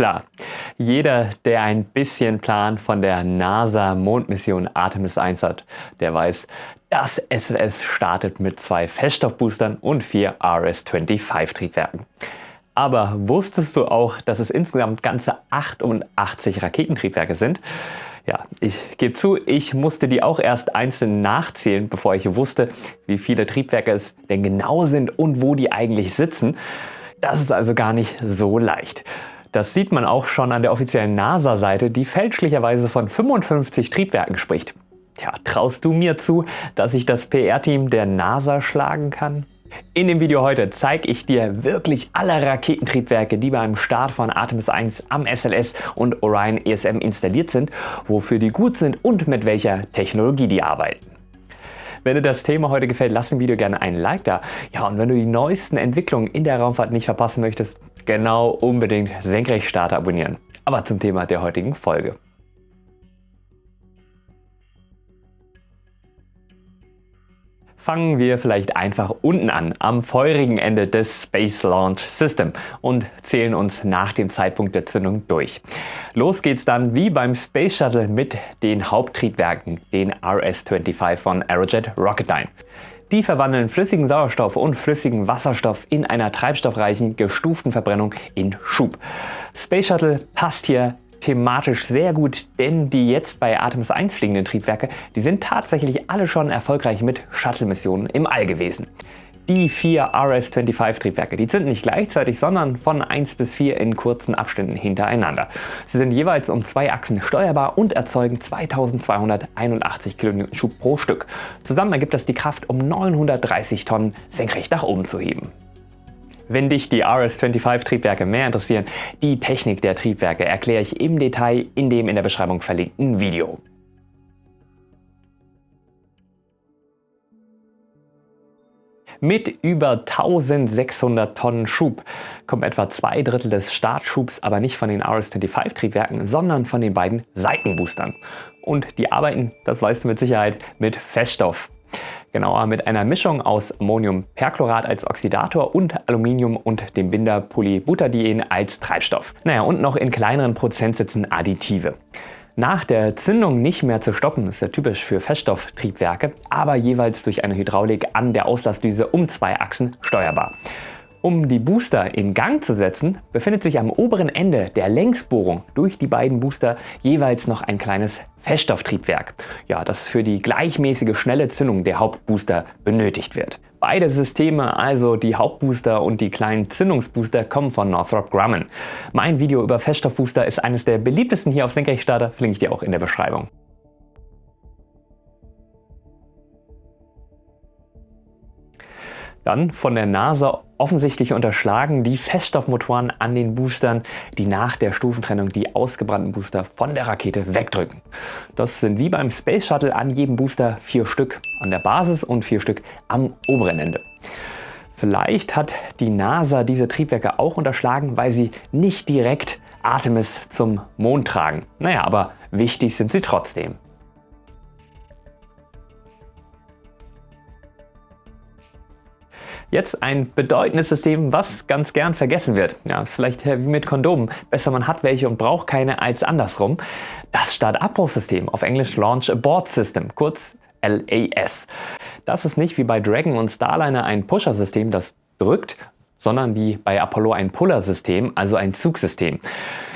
Klar, jeder, der ein bisschen Plan von der NASA-Mondmission Artemis 1 hat, der weiß, das SLS startet mit zwei Feststoffboostern und vier RS-25-Triebwerken. Aber wusstest du auch, dass es insgesamt ganze 88 Raketentriebwerke sind? Ja, ich gebe zu, ich musste die auch erst einzeln nachzählen, bevor ich wusste, wie viele Triebwerke es denn genau sind und wo die eigentlich sitzen. Das ist also gar nicht so leicht. Das sieht man auch schon an der offiziellen NASA-Seite, die fälschlicherweise von 55 Triebwerken spricht. Tja, traust du mir zu, dass ich das PR-Team der NASA schlagen kann? In dem Video heute zeige ich dir wirklich alle Raketentriebwerke, die beim Start von Artemis 1 am SLS und Orion ESM installiert sind, wofür die gut sind und mit welcher Technologie die arbeiten. Wenn dir das Thema heute gefällt, lass dem Video gerne einen Like da. Ja, und wenn du die neuesten Entwicklungen in der Raumfahrt nicht verpassen möchtest, genau unbedingt Senkrechtstarter abonnieren. Aber zum Thema der heutigen Folge. Fangen wir vielleicht einfach unten an, am feurigen Ende des Space Launch System und zählen uns nach dem Zeitpunkt der Zündung durch. Los geht's dann wie beim Space Shuttle mit den Haupttriebwerken, den RS-25 von Aerojet Rocketdyne. Die verwandeln flüssigen Sauerstoff und flüssigen Wasserstoff in einer treibstoffreichen, gestuften Verbrennung in Schub. Space Shuttle passt hier thematisch sehr gut, denn die jetzt bei Artemis 1 fliegenden Triebwerke, die sind tatsächlich alle schon erfolgreich mit Shuttle-Missionen im All gewesen. Die vier RS-25-Triebwerke, die sind nicht gleichzeitig, sondern von 1 bis 4 in kurzen Abständen hintereinander. Sie sind jeweils um zwei Achsen steuerbar und erzeugen 2281 kN Schub pro Stück. Zusammen ergibt das die Kraft, um 930 Tonnen senkrecht nach oben zu heben. Wenn dich die RS-25-Triebwerke mehr interessieren, die Technik der Triebwerke erkläre ich im Detail in dem in der Beschreibung verlinkten Video. Mit über 1600 Tonnen Schub kommen etwa zwei Drittel des Startschubs aber nicht von den RS-25-Triebwerken, sondern von den beiden Seitenboostern. Und die arbeiten, das weißt du mit Sicherheit, mit Feststoff genauer mit einer Mischung aus Ammoniumperchlorat als Oxidator und Aluminium und dem Binder Polybutadien als Treibstoff. Naja, und noch in kleineren Prozentsätzen Additive. Nach der Zündung nicht mehr zu stoppen, ist ja typisch für Feststofftriebwerke, aber jeweils durch eine Hydraulik an der Auslassdüse um zwei Achsen steuerbar. Um die Booster in Gang zu setzen, befindet sich am oberen Ende der Längsbohrung durch die beiden Booster jeweils noch ein kleines Feststofftriebwerk, ja, das für die gleichmäßige schnelle Zündung der Hauptbooster benötigt wird. Beide Systeme, also die Hauptbooster und die kleinen Zündungsbooster, kommen von Northrop Grumman. Mein Video über Feststoffbooster ist eines der beliebtesten hier auf Senkrechtstarter, verlinke ich dir auch in der Beschreibung. Dann von der NASA offensichtlich unterschlagen die Feststoffmotoren an den Boostern, die nach der Stufentrennung die ausgebrannten Booster von der Rakete wegdrücken. Das sind wie beim Space Shuttle an jedem Booster vier Stück an der Basis und vier Stück am oberen Ende. Vielleicht hat die NASA diese Triebwerke auch unterschlagen, weil sie nicht direkt Artemis zum Mond tragen. Naja, aber wichtig sind sie trotzdem. Jetzt ein bedeutendes System, was ganz gern vergessen wird. Ja, ist vielleicht wie mit Kondomen. Besser man hat welche und braucht keine als andersrum. Das Start-Abbruchsystem, auf Englisch Launch Abort System, kurz LAS. Das ist nicht wie bei Dragon und Starliner ein Pusher-System, das drückt, sondern wie bei Apollo ein Puller-System, also ein Zugsystem.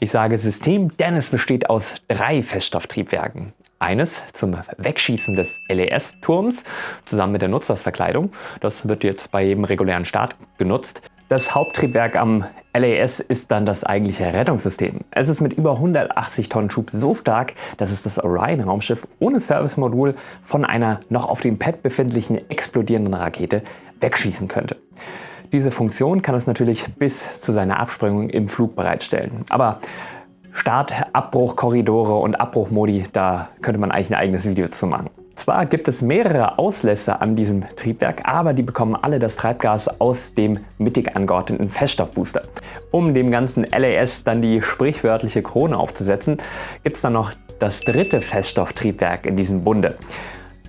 Ich sage System, denn es besteht aus drei Feststofftriebwerken. Eines zum Wegschießen des LES-Turms zusammen mit der Nutzersverkleidung. Das wird jetzt bei jedem regulären Start genutzt. Das Haupttriebwerk am LAS ist dann das eigentliche Rettungssystem. Es ist mit über 180 Tonnen Schub so stark, dass es das Orion-Raumschiff ohne Servicemodul von einer noch auf dem Pad befindlichen explodierenden Rakete wegschießen könnte. Diese Funktion kann es natürlich bis zu seiner Absprengung im Flug bereitstellen. Aber Start, Abbruchkorridore und Abbruchmodi, da könnte man eigentlich ein eigenes Video zu machen. Zwar gibt es mehrere Auslässe an diesem Triebwerk, aber die bekommen alle das Treibgas aus dem mittig angeordneten Feststoffbooster. Um dem ganzen LAS dann die sprichwörtliche Krone aufzusetzen, gibt es dann noch das dritte Feststofftriebwerk in diesem Bunde.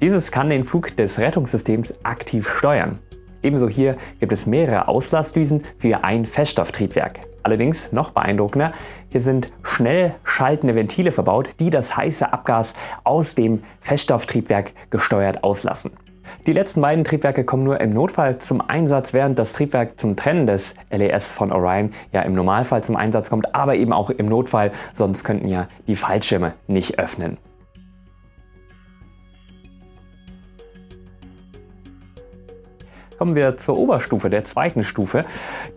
Dieses kann den Flug des Rettungssystems aktiv steuern. Ebenso hier gibt es mehrere Auslassdüsen für ein Feststofftriebwerk. Allerdings noch beeindruckender, hier sind schnell schaltende Ventile verbaut, die das heiße Abgas aus dem Feststofftriebwerk gesteuert auslassen. Die letzten beiden Triebwerke kommen nur im Notfall zum Einsatz, während das Triebwerk zum Trennen des LES von Orion ja im Normalfall zum Einsatz kommt, aber eben auch im Notfall, sonst könnten ja die Fallschirme nicht öffnen. Kommen wir zur Oberstufe, der zweiten Stufe.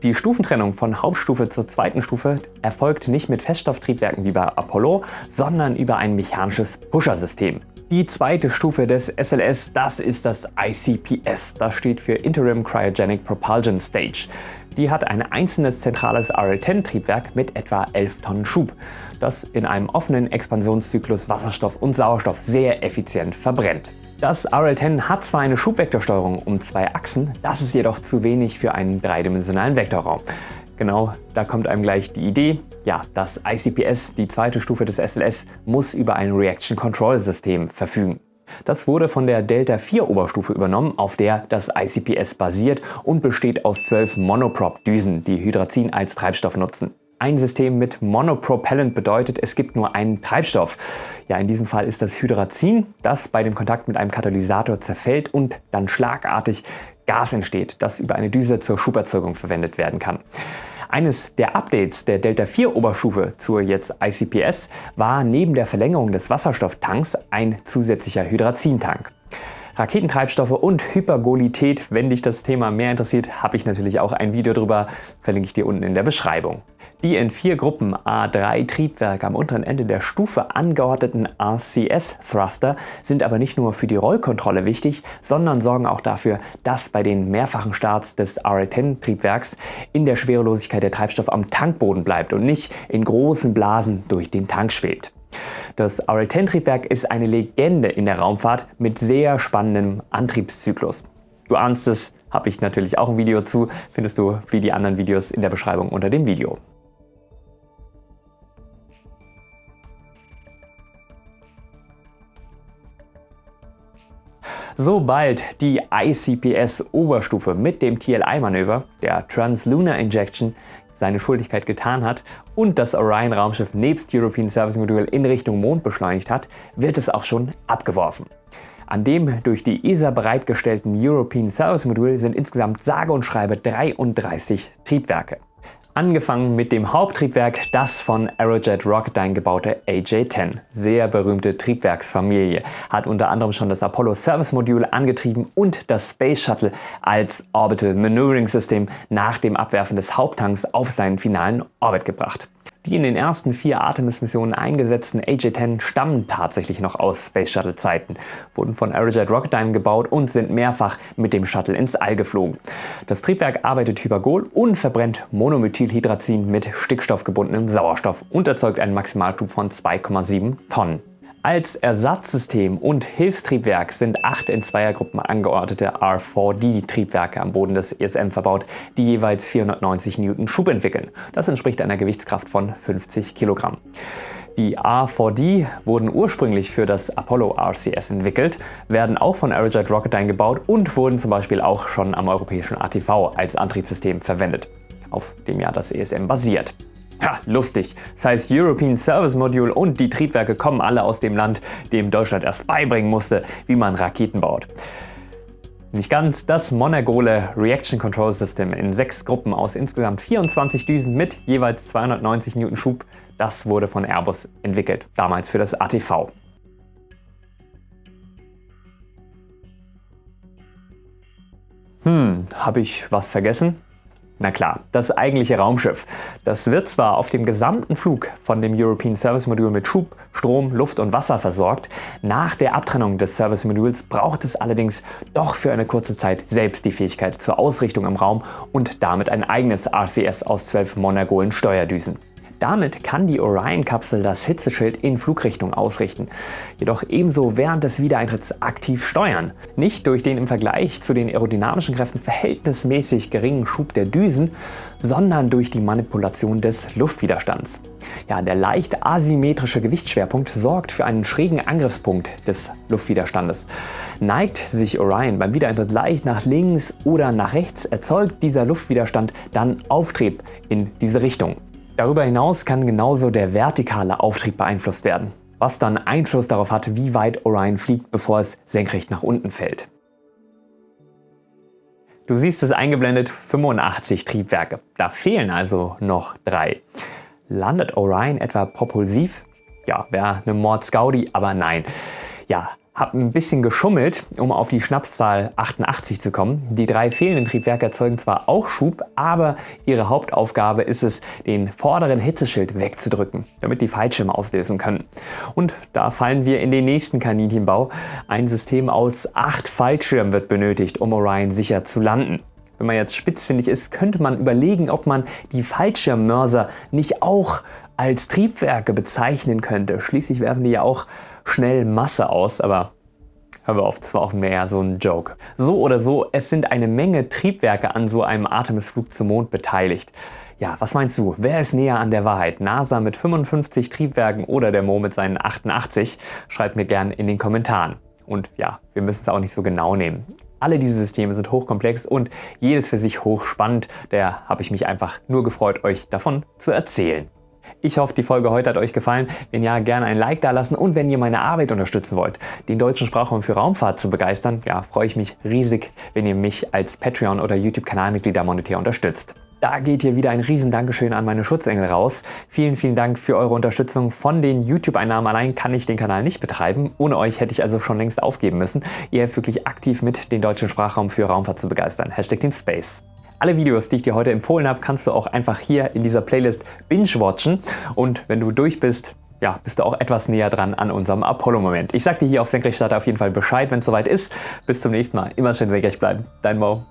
Die Stufentrennung von Hauptstufe zur zweiten Stufe erfolgt nicht mit Feststofftriebwerken wie bei Apollo, sondern über ein mechanisches Pusher-System. Die zweite Stufe des SLS, das ist das ICPS. Das steht für Interim Cryogenic Propulsion Stage. Die hat ein einzelnes zentrales RL-10-Triebwerk mit etwa 11 Tonnen Schub, das in einem offenen Expansionszyklus Wasserstoff und Sauerstoff sehr effizient verbrennt. Das RL-10 hat zwar eine Schubvektorsteuerung um zwei Achsen, das ist jedoch zu wenig für einen dreidimensionalen Vektorraum. Genau, da kommt einem gleich die Idee, ja, das ICPS, die zweite Stufe des SLS, muss über ein Reaction Control System verfügen. Das wurde von der Delta 4 Oberstufe übernommen, auf der das ICPS basiert und besteht aus zwölf Monoprop-Düsen, die Hydrazin als Treibstoff nutzen. Ein System mit Monopropellant bedeutet, es gibt nur einen Treibstoff. Ja, in diesem Fall ist das Hydrazin, das bei dem Kontakt mit einem Katalysator zerfällt und dann schlagartig Gas entsteht, das über eine Düse zur Schuberzeugung verwendet werden kann. Eines der Updates der Delta 4 Oberstufe zur jetzt ICPS war neben der Verlängerung des Wasserstofftanks ein zusätzlicher Hydrazintank. Raketentreibstoffe und Hypergolität, wenn dich das Thema mehr interessiert, habe ich natürlich auch ein Video drüber, verlinke ich dir unten in der Beschreibung. Die in vier Gruppen A3 Triebwerke am unteren Ende der Stufe angeordneten RCS-Thruster sind aber nicht nur für die Rollkontrolle wichtig, sondern sorgen auch dafür, dass bei den mehrfachen Starts des RL-10-Triebwerks in der Schwerelosigkeit der Treibstoff am Tankboden bleibt und nicht in großen Blasen durch den Tank schwebt. Das RL-10-Triebwerk ist eine Legende in der Raumfahrt mit sehr spannendem Antriebszyklus. Du ahnst es, habe ich natürlich auch ein Video zu, findest du wie die anderen Videos in der Beschreibung unter dem Video. Sobald die ICPS-Oberstufe mit dem TLI-Manöver, der Translunar Injection, seine Schuldigkeit getan hat und das Orion-Raumschiff nebst European Service Module in Richtung Mond beschleunigt hat, wird es auch schon abgeworfen. An dem durch die ESA bereitgestellten European Service Module sind insgesamt sage und schreibe 33 Triebwerke. Angefangen mit dem Haupttriebwerk, das von Aerojet Rocketdyne gebaute AJ-10. Sehr berühmte Triebwerksfamilie. Hat unter anderem schon das Apollo Service Module angetrieben und das Space Shuttle als Orbital Maneuvering System nach dem Abwerfen des Haupttanks auf seinen finalen Orbit gebracht. Die in den ersten vier Artemis-Missionen eingesetzten AJ-10 stammen tatsächlich noch aus Space Shuttle Zeiten, wurden von Aerojet Rocketdyne gebaut und sind mehrfach mit dem Shuttle ins All geflogen. Das Triebwerk arbeitet Hypergol und verbrennt Monomethylhydrazin mit stickstoffgebundenem Sauerstoff und erzeugt einen Maximalschub von 2,7 Tonnen. Als Ersatzsystem und Hilfstriebwerk sind acht in Zweiergruppen angeordnete R4D-Triebwerke am Boden des ESM verbaut, die jeweils 490 Newton Schub entwickeln. Das entspricht einer Gewichtskraft von 50 Kilogramm. Die R4D wurden ursprünglich für das Apollo RCS entwickelt, werden auch von Aerojet Rocketdyne gebaut und wurden zum Beispiel auch schon am europäischen ATV als Antriebssystem verwendet, auf dem ja das ESM basiert. Ja, lustig. Das heißt European Service Module und die Triebwerke kommen alle aus dem Land, dem Deutschland erst beibringen musste, wie man Raketen baut. Nicht ganz, das Monagole Reaction Control System in sechs Gruppen aus insgesamt 24 Düsen mit jeweils 290 Newton Schub, das wurde von Airbus entwickelt, damals für das ATV. Hm, habe ich was vergessen? Na klar, das eigentliche Raumschiff. Das wird zwar auf dem gesamten Flug von dem European Service Module mit Schub, Strom, Luft und Wasser versorgt, nach der Abtrennung des Service Modules braucht es allerdings doch für eine kurze Zeit selbst die Fähigkeit zur Ausrichtung im Raum und damit ein eigenes RCS aus zwölf Monagolen Steuerdüsen. Damit kann die Orion-Kapsel das Hitzeschild in Flugrichtung ausrichten, jedoch ebenso während des Wiedereintritts aktiv steuern. Nicht durch den im Vergleich zu den aerodynamischen Kräften verhältnismäßig geringen Schub der Düsen, sondern durch die Manipulation des Luftwiderstands. Ja, der leicht asymmetrische Gewichtsschwerpunkt sorgt für einen schrägen Angriffspunkt des Luftwiderstandes. Neigt sich Orion beim Wiedereintritt leicht nach links oder nach rechts, erzeugt dieser Luftwiderstand dann Auftrieb in diese Richtung. Darüber hinaus kann genauso der vertikale Auftrieb beeinflusst werden, was dann Einfluss darauf hat, wie weit Orion fliegt, bevor es senkrecht nach unten fällt. Du siehst es eingeblendet 85 Triebwerke. Da fehlen also noch drei. Landet Orion etwa propulsiv? Ja, wäre eine Mordsgaudi, aber nein. Ja, habe ein bisschen geschummelt, um auf die Schnapszahl 88 zu kommen. Die drei fehlenden Triebwerke erzeugen zwar auch Schub, aber ihre Hauptaufgabe ist es, den vorderen Hitzeschild wegzudrücken, damit die Fallschirme auslösen können. Und da fallen wir in den nächsten Kaninchenbau. Ein System aus acht Fallschirmen wird benötigt, um Orion sicher zu landen. Wenn man jetzt spitzfindig ist, könnte man überlegen, ob man die Fallschirmmörser nicht auch als Triebwerke bezeichnen könnte. Schließlich werfen die ja auch schnell Masse aus, aber Hören wir auf, das war auch mehr so ein Joke. So oder so, es sind eine Menge Triebwerke an so einem Artemis-Flug zum Mond beteiligt. Ja, was meinst du, wer ist näher an der Wahrheit? NASA mit 55 Triebwerken oder der Mo mit seinen 88? Schreibt mir gerne in den Kommentaren. Und ja, wir müssen es auch nicht so genau nehmen. Alle diese Systeme sind hochkomplex und jedes für sich hochspannend. Daher habe ich mich einfach nur gefreut, euch davon zu erzählen. Ich hoffe, die Folge heute hat euch gefallen. Wenn ja, gerne ein Like da lassen und wenn ihr meine Arbeit unterstützen wollt, den deutschen Sprachraum für Raumfahrt zu begeistern, ja, freue ich mich riesig, wenn ihr mich als Patreon- oder YouTube-Kanalmitglieder monetär unterstützt. Da geht hier wieder ein riesen Dankeschön an meine Schutzengel raus. Vielen, vielen Dank für eure Unterstützung. Von den YouTube-Einnahmen allein kann ich den Kanal nicht betreiben. Ohne euch hätte ich also schon längst aufgeben müssen. Ihr helft wirklich aktiv mit, den deutschen Sprachraum für Raumfahrt zu begeistern. Hashtag Team Space. Alle Videos, die ich dir heute empfohlen habe, kannst du auch einfach hier in dieser Playlist binge-watchen. Und wenn du durch bist, ja, bist du auch etwas näher dran an unserem Apollo-Moment. Ich sag dir hier auf Senkrechtstarter auf jeden Fall Bescheid, wenn es soweit ist. Bis zum nächsten Mal. Immer schön senkrecht bleiben. Dein Mo.